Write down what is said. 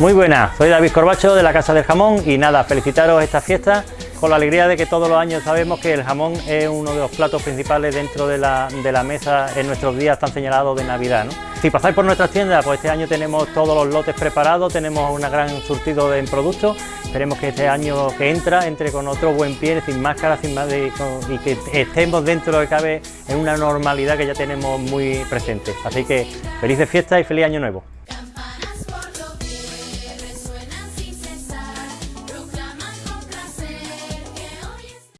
Muy buenas, soy David Corbacho de la Casa del Jamón y nada, felicitaros esta fiesta con la alegría de que todos los años sabemos que el jamón es uno de los platos principales dentro de la, mesa en nuestros días tan señalados de Navidad. Si pasáis por nuestras tiendas, pues este año tenemos todos los lotes preparados, tenemos un gran surtido de productos, esperemos que este año que entra entre con otro buen pie, sin máscara, sin más y que estemos dentro de lo que cabe en una normalidad que ya tenemos muy presente. Así que felices fiestas y feliz año nuevo.